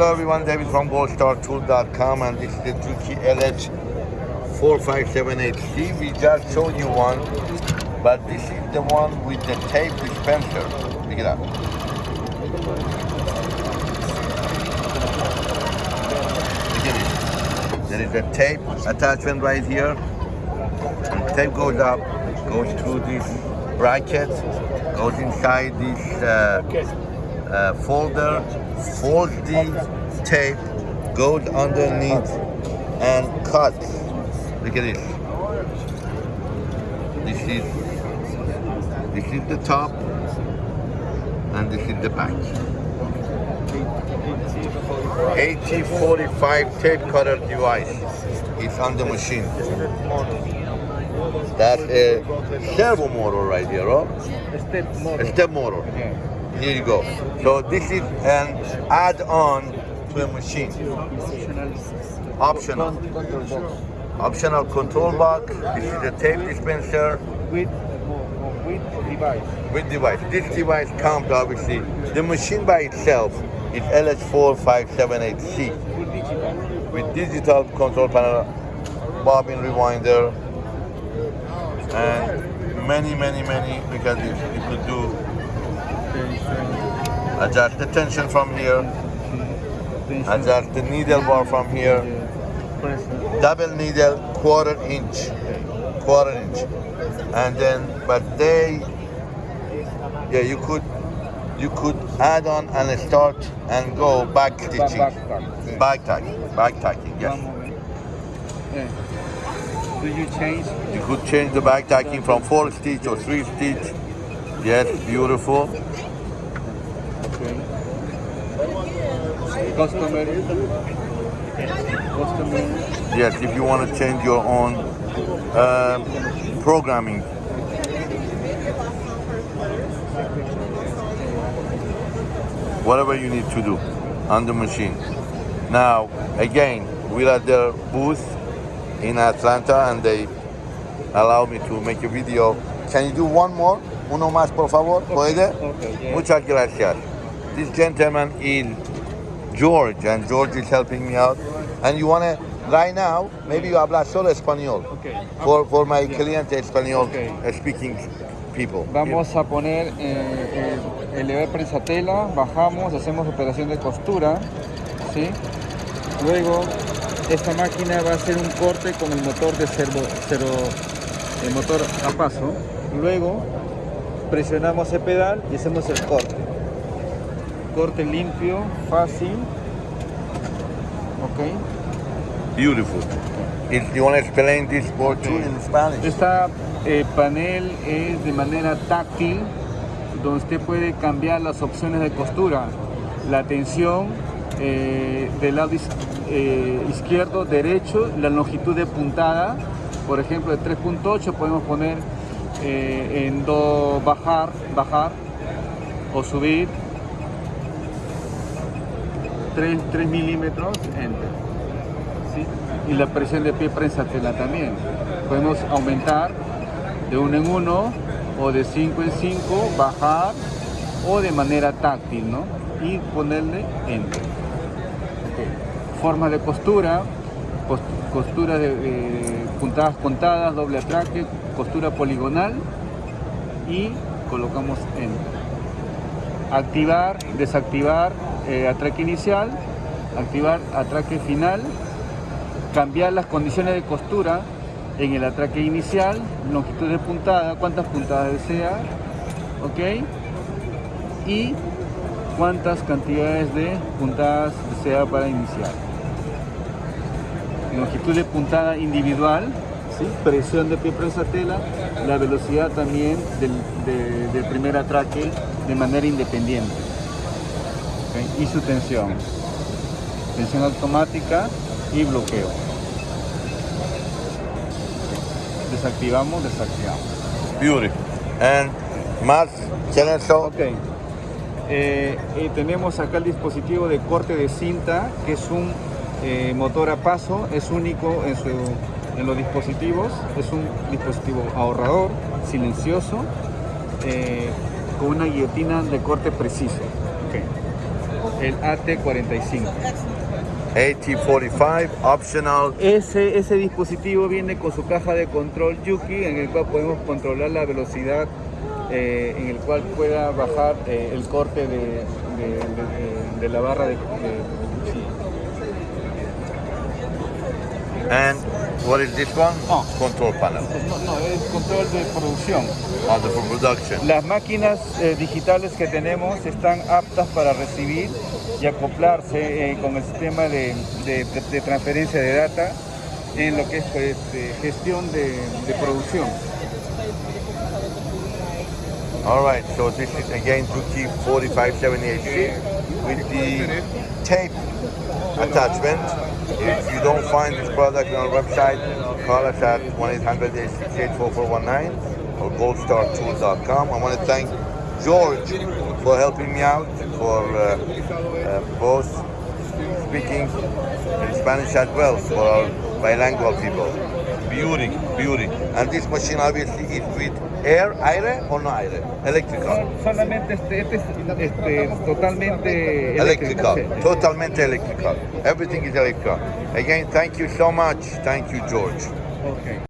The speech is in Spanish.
Hello everyone, David from goldstartool.com and this is the Juki LH 4578C. We just showed you one, but this is the one with the tape dispenser. Pick it up. Look at it. There is a tape attachment right here. And tape goes up, goes through this bracket, goes inside this uh, uh, folder, folds the tape, goes underneath and cut. Look at this. This is this is the top and this is the back. AT45 tape cutter device. It's on the machine. That's a servo motor right here, oh? Step motor. A step motor. Here you go. So this is an add-on to a machine. Optional. Optional control box. This is a tape dispenser With, with device. with device. This device comes obviously. The machine by itself is LH4578C Full digital. with digital control panel, bobbin rewinder, and many, many, many because you could do adjust the tension from here, adjust the needle bar from here, double needle, quarter inch, quarter inch, and then but they, yeah, you could you could add on and start and go back stitching, back. tacking, back tacking, yes. One moment. Yeah. Do you change? You could change the back tacking from four stitch or three stitch. Yes, beautiful. Okay. Customer. Customer. Yes, if you want to change your own um, programming. Whatever you need to do on the machine. Now, again, we're at their booth in Atlanta and they allow me to make a video. Can you do one more? Uno más, por favor? ¿Puede? Okay, yeah. Muchas gracias. This gentleman is George, and George is helping me out. And you want to, right now, maybe you habla solo español. Okay. For, for my cliente español Okay. uh, speaking people. Vamos a poner eh, el elevar prensatela, bajamos, hacemos operación de costura, ¿sí? Luego esta máquina va a hacer un corte con el motor de servo, el motor a paso. Luego presionamos el pedal y hacemos el corte. Corte limpio, fácil. Ok. Beautiful. If you want to explain this board too in Spanish. Esta eh, panel es de manera táctil, donde usted puede cambiar las opciones de costura, la tensión eh, del lado is- eh, izquierdo, derecho, la longitud de puntada, por ejemplo de 3.8 podemos poner eh, en do bajar, bajar o subir 3, 3 milímetros, enter. Y la presión de pie prensatela también. Podemos aumentar de uno en uno o de 5 en 5, bajar o de manera táctil, ¿no? Y ponerle enter. Ok. Forma de costura, cos- costura de eh, puntadas contadas, doble atraque, costura poligonal y colocamos enter activar, desactivar eh, atraque inicial, activar atraque final, cambiar las condiciones de costura en el atraque inicial, longitud de puntada, cuántas puntadas desea, ok, y cuántas cantidades de puntadas desea para iniciar. Longitud de puntada individual, presión de pie presa tela, la velocidad también del, de- del primer atraque de manera independiente. Y su tensión. Tensión automática y bloqueo. Desactivamos, desactivamos. Beautiful. And más? Ok. Eh, y tenemos acá el dispositivo de corte de cinta, que es un eh, motor a paso, es único en, su, en los dispositivos, es un dispositivo ahorrador, silencioso, eh, con una guillotina de corte preciso. El AT45. AT45 optional. Ese, ese dispositivo viene con su caja de control Yuki, en el cual podemos controlar la velocidad, eh, en el cual pueda bajar eh, el corte de, de- de- de la barra de. And what is this one? Oh. Control panel. No, no, es control de producción. On the for production. Las máquinas eh, digitales que tenemos están aptas para recibir y acoplarse eh, con el sistema de, de- de transferencia de data en lo que es pues, eh, gestión de, producción. All right, so this is again Tuki 4578C with the tape attachment. If you don't find this product on our website, call us at 1-800-868-4419 or goldstartool.com. I want to thank George for helping me out, for uh, uh, both speaking in Spanish as well for our bilingual people. Beauty, beauty. And this machine obviously is with air, aire or no aire? Electrical. Solamente este, este es este, totalmente Electrical. eléctrico. Totalmente electrical. Everything is electrical. Again, thank you so much. Thank you, George. Ok.